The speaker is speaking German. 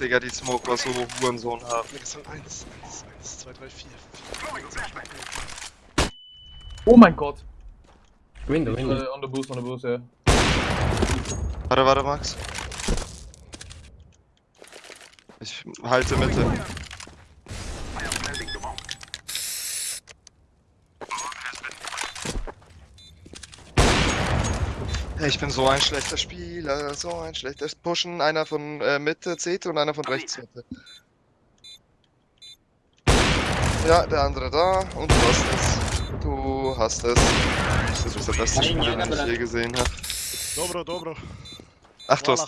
Digga, die Smoke war so Hurensohn haben. Das waren 1, 1, 1, 2, 3, 4. Oh mein Gott. Window, Uh, window. on the boost, on the boost, ja. Warte, warte, Max. Ich halte Mitte. Ich bin so ein schlechter Spieler, so ein schlechter Pushen. Einer von äh, Mitte CT und einer von rechts CT. Ja, der andere da und du hast es. Du hast es. Das ist der beste Spieler, den ich je gesehen habe. Dobro, dobro. Ach, du hast.